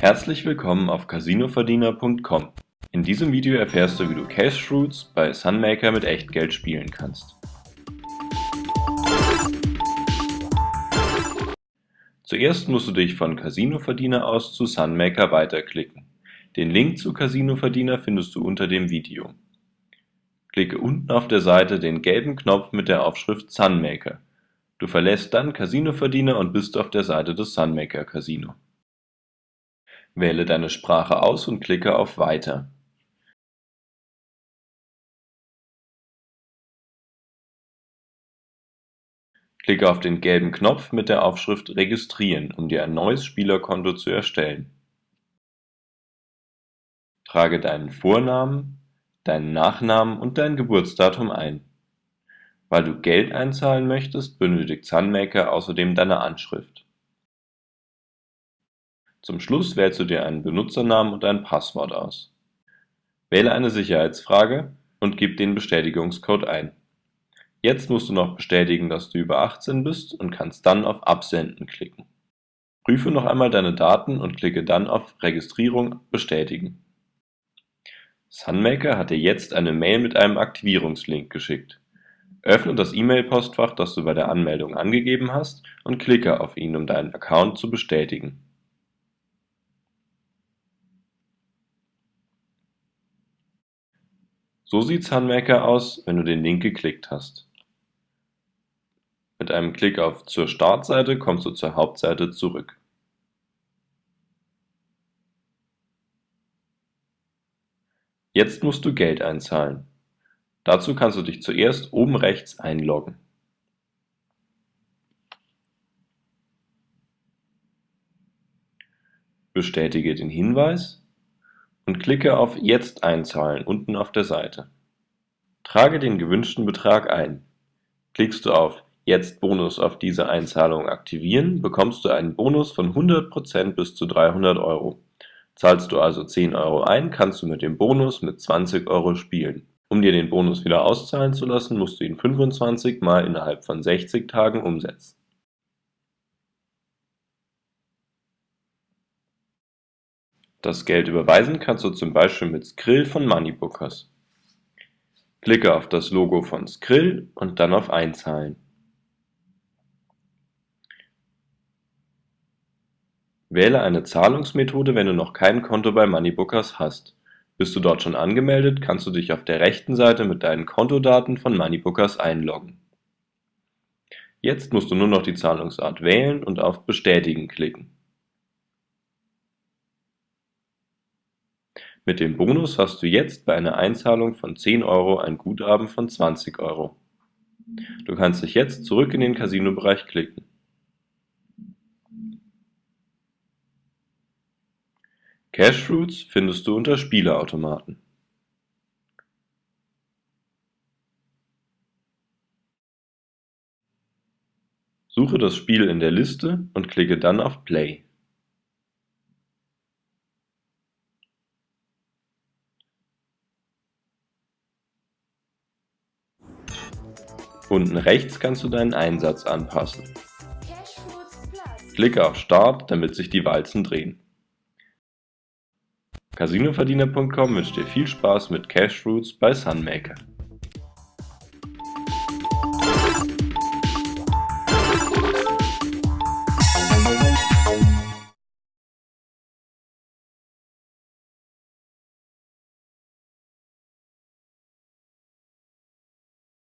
Herzlich willkommen auf casinoverdiener.com. In diesem Video erfährst du, wie du Cashfruits bei Sunmaker mit Echtgeld spielen kannst. Zuerst musst du dich von Casinoverdiener aus zu Sunmaker weiterklicken. Den Link zu Casinoverdiener findest du unter dem Video. Klicke unten auf der Seite den gelben Knopf mit der Aufschrift Sunmaker. Du verlässt dann Casinoverdiener und bist auf der Seite des Sunmaker Casino. Wähle deine Sprache aus und klicke auf Weiter. Klicke auf den gelben Knopf mit der Aufschrift Registrieren, um dir ein neues Spielerkonto zu erstellen. Trage deinen Vornamen, deinen Nachnamen und dein Geburtsdatum ein. Weil du Geld einzahlen möchtest, benötigt Sunmaker außerdem deine Anschrift. Zum Schluss wählst du dir einen Benutzernamen und ein Passwort aus. Wähle eine Sicherheitsfrage und gib den Bestätigungscode ein. Jetzt musst du noch bestätigen, dass du über 18 bist und kannst dann auf Absenden klicken. Prüfe noch einmal deine Daten und klicke dann auf Registrierung bestätigen. Sunmaker hat dir jetzt eine Mail mit einem Aktivierungslink geschickt. Öffne das E-Mail-Postfach, das du bei der Anmeldung angegeben hast, und klicke auf ihn, um deinen Account zu bestätigen. So sieht Sunmaker aus, wenn du den Link geklickt hast. Mit einem Klick auf Zur Startseite kommst du zur Hauptseite zurück. Jetzt musst du Geld einzahlen. Dazu kannst du dich zuerst oben rechts einloggen. Bestätige den Hinweis und klicke auf Jetzt einzahlen unten auf der Seite. Trage den gewünschten Betrag ein. Klickst du auf Jetzt Bonus auf diese Einzahlung aktivieren, bekommst du einen Bonus von 100% bis zu 300 Euro. Zahlst du also 10 Euro ein, kannst du mit dem Bonus mit 20 Euro spielen. Um dir den Bonus wieder auszahlen zu lassen, musst du ihn 25 Mal innerhalb von 60 Tagen umsetzen. Das Geld überweisen kannst du zum Beispiel mit Skrill von Moneybookers. Klicke auf das Logo von Skrill und dann auf Einzahlen. Wähle eine Zahlungsmethode, wenn du noch kein Konto bei Moneybookers hast. Bist du dort schon angemeldet, kannst du dich auf der rechten Seite mit deinen Kontodaten von Moneybookers einloggen. Jetzt musst du nur noch die Zahlungsart wählen und auf Bestätigen klicken. Mit dem Bonus hast du jetzt bei einer Einzahlung von 10 Euro ein Guthaben von 20 Euro. Du kannst dich jetzt zurück in den Casino-Bereich klicken. Cashfruits findest du unter Spieleautomaten. Suche das Spiel in der Liste und klicke dann auf Play. Unten rechts kannst du deinen Einsatz anpassen. Klicke auf Start, damit sich die Walzen drehen. Casinoverdiener.com wünscht dir viel Spaß mit Cashfruits bei Sunmaker.